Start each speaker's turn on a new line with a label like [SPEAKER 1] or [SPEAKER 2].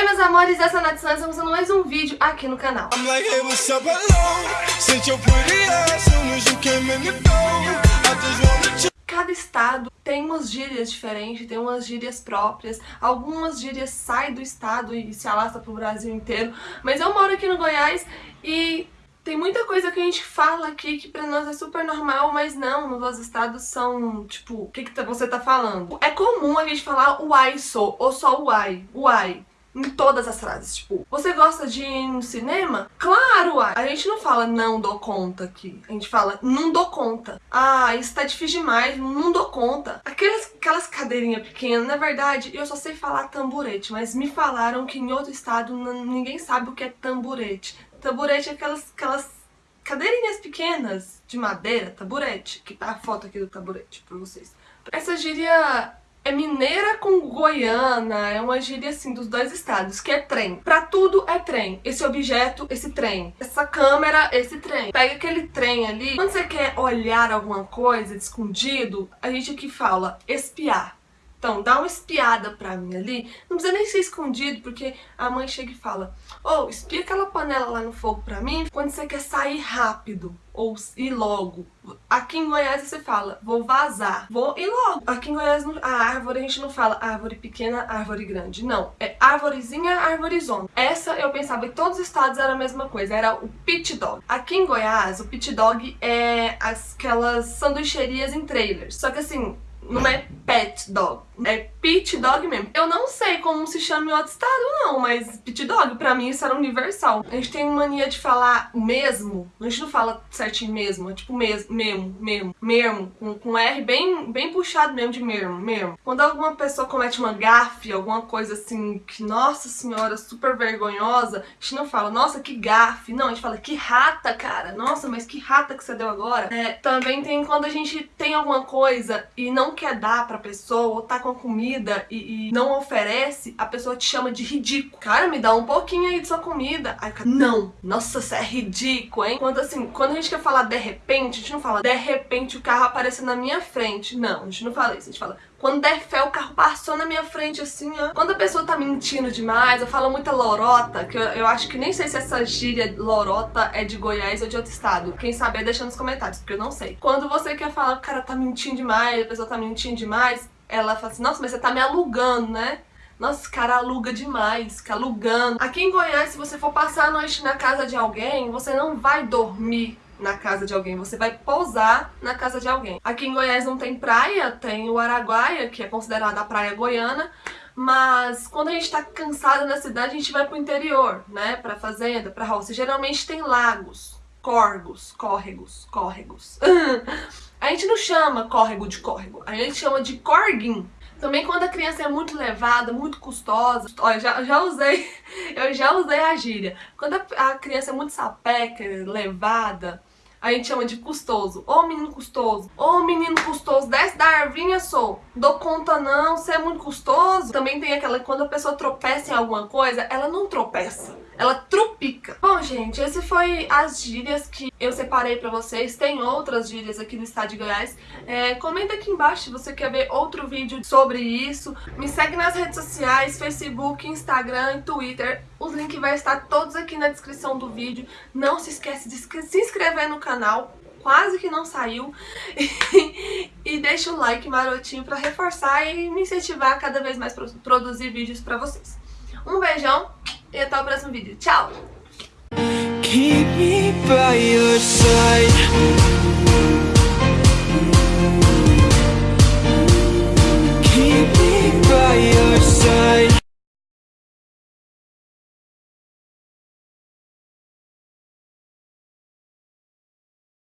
[SPEAKER 1] Oi meus amores, essa é a Nath Santos, estamos fazendo mais um vídeo aqui no canal. Cada estado tem umas gírias diferentes, tem umas gírias próprias, algumas gírias saem do estado e se alastram pro Brasil inteiro, mas eu moro aqui no Goiás e tem muita coisa que a gente fala aqui que pra nós é super normal, mas não, nos outros estados são, tipo, o que, que você tá falando? É comum a gente falar uai sou, ou só uai, uai em todas as frases, tipo, você gosta de ir no cinema? Claro! A gente não fala não dou conta aqui, a gente fala não dou conta. Ah, isso tá difícil demais, não dou conta. Aquelas, aquelas cadeirinhas pequenas, na verdade, eu só sei falar tamborete, mas me falaram que em outro estado ninguém sabe o que é tamborete. Tamborete é aquelas, aquelas cadeirinhas pequenas de madeira, taburete, que tá a foto aqui do taburete pra vocês. Essa gíria é mineira com goiana, é uma gíria assim dos dois estados, que é trem. Pra tudo é trem. Esse objeto, esse trem. Essa câmera, esse trem. Pega aquele trem ali. Quando você quer olhar alguma coisa escondido, a gente aqui fala espiar. Então, dá uma espiada pra mim ali. Não precisa nem ser escondido, porque a mãe chega e fala Ô, oh, espia aquela panela lá no fogo pra mim quando você quer sair rápido ou ir logo. Aqui em Goiás você fala, vou vazar, vou ir logo. Aqui em Goiás a árvore a gente não fala árvore pequena, árvore grande. Não, é árvorezinha, árvorezona. Essa eu pensava que todos os estados era a mesma coisa, era o pit dog. Aqui em Goiás, o pit dog é aquelas sanduicherias em trailers. Só que assim, não é pet dog, é pit dog mesmo. Eu não sei como se chama em outro estado não, mas pit dog pra mim isso era universal. A gente tem mania de falar mesmo, a gente não fala certinho mesmo, é tipo mesmo, mesmo, mesmo, mesmo, com, com R bem, bem puxado mesmo de mesmo, mesmo. Quando alguma pessoa comete uma gafe, alguma coisa assim que, nossa senhora, super vergonhosa, a gente não fala, nossa, que gafe, não, a gente fala, que rata, cara, nossa, mas que rata que você deu agora. É, também tem quando a gente tem alguma coisa e não quer dar pra pessoa, ou tá com comida e, e, não oferece, a pessoa te chama de ridículo. Cara, me dá um pouquinho aí de sua comida. Aí cara, não, nossa, você é ridículo, hein? Quando assim, quando a gente quer falar de repente, a gente não fala de repente o carro apareceu na minha frente. Não, a gente não fala isso, a gente fala quando der fé, o carro passou na minha frente assim, ó. Quando a pessoa tá mentindo demais, eu falo muita lorota, que eu, eu acho que nem sei se essa gíria lorota é de Goiás ou de outro estado. Quem saber, deixa nos comentários, porque eu não sei. Quando você quer falar o cara tá mentindo demais, a pessoa tá mentindo demais, ela fala assim, nossa, mas você tá me alugando, né? Nossa, esse cara aluga demais, fica alugando. Aqui em Goiás, se você for passar a noite na casa de alguém, você não vai dormir na casa de alguém, você vai pousar na casa de alguém. Aqui em Goiás não tem praia, tem o Araguaia, que é considerada a praia goiana, mas quando a gente tá cansada na cidade, a gente vai pro interior, né, pra fazenda, pra roça. Geralmente tem lagos, corgos, córregos, córregos. a gente não chama córrego de córrego, a gente chama de corguim. Também quando a criança é muito levada, muito custosa, olha, já, já usei, eu já usei a gíria. Quando a, a criança é muito sapeca, levada, a gente chama de custoso. Ô menino custoso, ô menino custoso, desce da arvinha, sou. Dou conta não, você é muito custoso. Também tem aquela, quando a pessoa tropeça em alguma coisa, ela não tropeça, ela trupica. Bom, gente, esse foi as gírias que eu separei pra vocês. Tem outras gírias aqui no estado de Goiás. É, comenta aqui embaixo se você quer ver outro vídeo sobre isso. Me segue nas redes sociais, Facebook, Instagram e Twitter. Os links vão estar todos aqui na descrição do vídeo. Não se esquece de se inscrever no canal, quase que não saiu. e deixa o like marotinho pra reforçar e me incentivar a cada vez mais produzir vídeos pra vocês. Um beijão e até o próximo vídeo. Tchau!